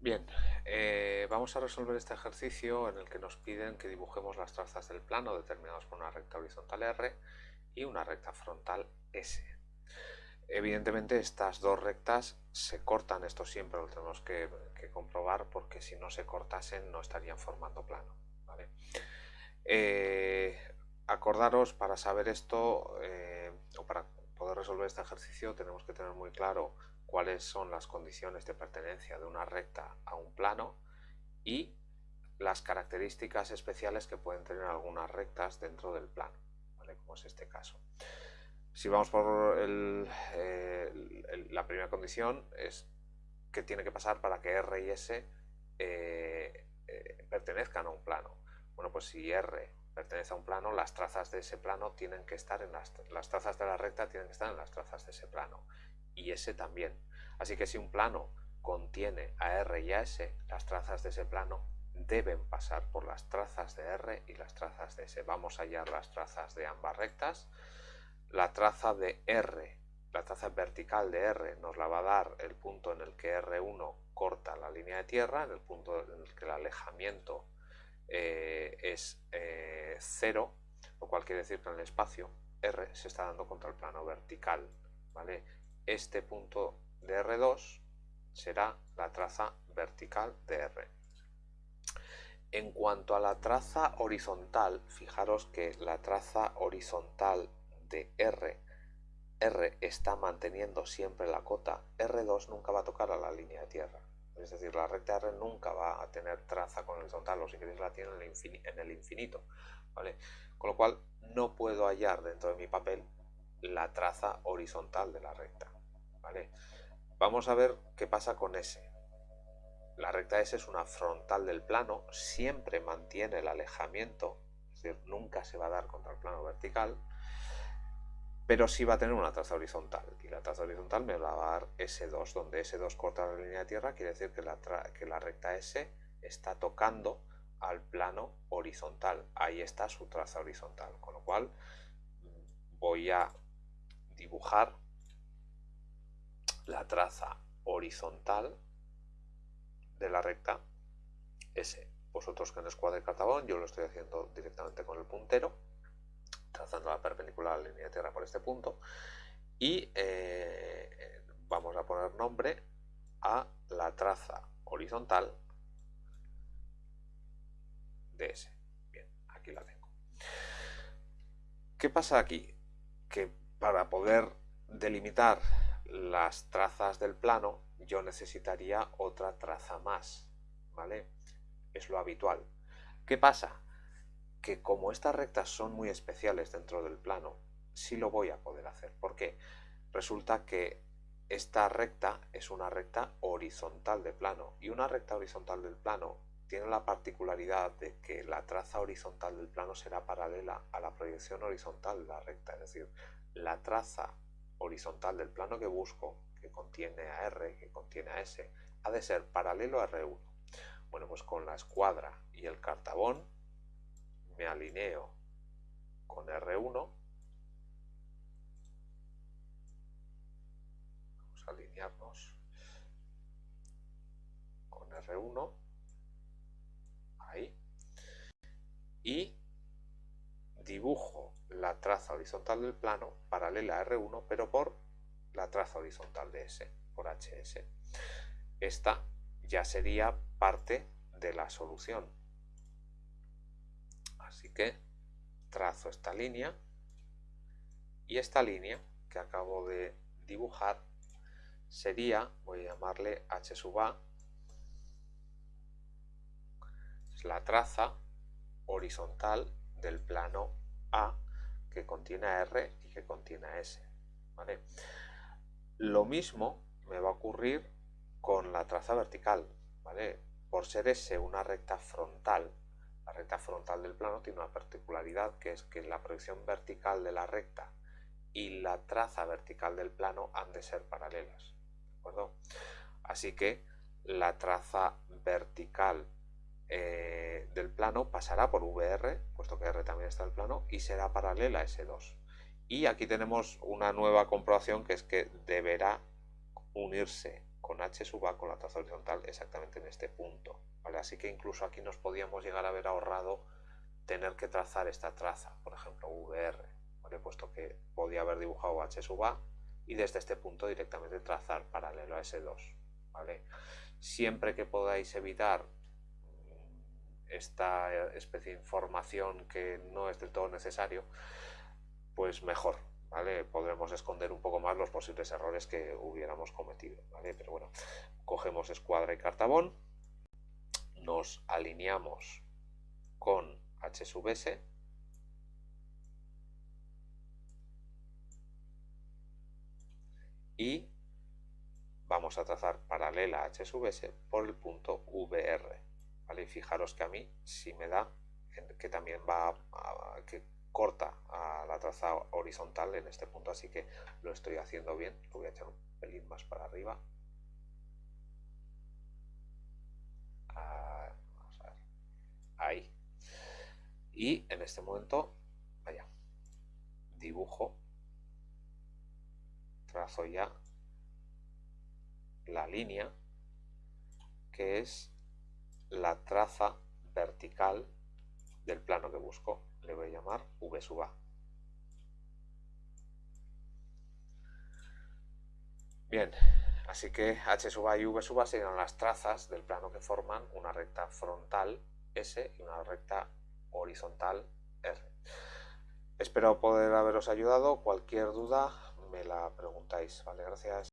Bien, eh, vamos a resolver este ejercicio en el que nos piden que dibujemos las trazas del plano determinados por una recta horizontal R y una recta frontal S. Evidentemente estas dos rectas se cortan, esto siempre lo tenemos que, comprobar porque si no se cortasen no estarían formando plano. Eh, acordaros para saber esto eh, o para poder resolver este ejercicio tenemos que tener muy claro cuáles son las condiciones de pertenencia de una recta a un plano y las características especiales que pueden tener algunas rectas dentro del plano, como es este caso. Si vamos por eh, la primera condición es que tiene que pasar para que R y S eh, eh, pertenezcan a un plano. Bueno, pues si R pertenece a un plano, las trazas de ese plano tienen que estar en las, las trazas de la recta tienen que estar en las trazas de ese plano y S también. Así que si un plano contiene a R y a S, las trazas de ese plano deben pasar por las trazas de R y las trazas de S. Vamos a hallar las trazas de ambas rectas. La traza de R, la traza vertical de R nos la va a dar el punto en el que R1 corta la línea de tierra, en el punto en el que el alejamiento eh, es eh, cero, lo cual quiere decir que en el espacio R se está dando contra el plano vertical. ¿vale? Este punto de R2 será la traza vertical de R. En cuanto a la traza horizontal, fijaros que la traza horizontal de R, R está manteniendo siempre la cota, R2 nunca va a tocar a la línea de tierra. Es decir, la recta R nunca va a tener traza con horizontal, o si queréis la tiene en el infinito. Con lo cual, no puedo hallar dentro de mi papel la traza horizontal de la recta. ¿vale? Vamos a ver qué pasa con S. La recta S es una frontal del plano, siempre mantiene el alejamiento, es decir, nunca se va a dar contra el plano vertical, pero sí va a tener una traza horizontal. Y la traza horizontal me va a dar S2, donde S2 corta la línea de tierra, quiere decir que la, que la recta S está tocando al plano horizontal. Ahí está su traza horizontal, con lo cual voy a dibujar la traza horizontal de la recta S. Vosotros que en escuadre cartabón, yo lo estoy haciendo directamente con el puntero, trazando la perpendicular a la línea de tierra por este punto, y eh, vamos a poner nombre a la traza horizontal de S. Bien, aquí la tengo. ¿Qué pasa aquí? Que para poder delimitar las trazas del plano, yo necesitaría otra traza más, ¿vale? Es lo habitual. ¿Qué pasa? Que como estas rectas son muy especiales dentro del plano, sí lo voy a poder hacer. ¿Por qué? Resulta que esta recta es una recta horizontal de plano y una recta horizontal del plano tiene la particularidad de que la traza horizontal del plano será paralela a la proyección horizontal de la recta, es decir, la traza horizontal del plano que busco, que contiene a R, que contiene a S, ha de ser paralelo a R1. Bueno, pues con la escuadra y el cartabón me alineo con R1. Vamos a alinearnos con R1. Ahí. Y traza horizontal del plano paralela a R1, pero por la traza horizontal de S, por HS. Esta ya sería parte de la solución. Así que trazo esta línea y esta línea que acabo de dibujar sería, voy a llamarle H sub A, es la traza horizontal del plano A que contiene R y que contiene a S. Lo mismo me va a ocurrir con la traza vertical. ¿vale? Por ser S una recta frontal, la recta frontal del plano tiene una particularidad que es que la proyección vertical de la recta y la traza vertical del plano han de ser paralelas. ¿de acuerdo? Así que la traza vertical eh, del plano pasará por VR, puesto que R también está el plano, y será paralela a S2. Y aquí tenemos una nueva comprobación que es que deberá unirse con H sub A, con la traza horizontal, exactamente en este punto. ¿vale? Así que incluso aquí nos podíamos llegar a haber ahorrado tener que trazar esta traza, por ejemplo, VR, puesto que podía haber dibujado H sub A y desde este punto directamente trazar paralelo a S2. ¿vale? Siempre que podáis evitar esta especie de información que no es del todo necesario, pues mejor, ¿vale? Podremos esconder un poco más los posibles errores que hubiéramos cometido, ¿vale? Pero bueno, cogemos escuadra y cartabón, nos alineamos con H y vamos a trazar paralela a H por el punto VR. ¿Vale? Fijaros que a mí si me da que también va a, que corta a la traza horizontal en este punto, así que lo estoy haciendo bien. Lo voy a echar un pelín más para arriba. Ah, vamos a ver. Ahí. Y en este momento, vaya, dibujo, trazo ya la línea que es la traza vertical del plano que busco. Le voy a llamar V sub A. Bien, así que H sub A y V sub A serían las trazas del plano que forman una recta frontal S y una recta horizontal R. Espero poder haberos ayudado. Cualquier duda me la preguntáis. Vale, gracias.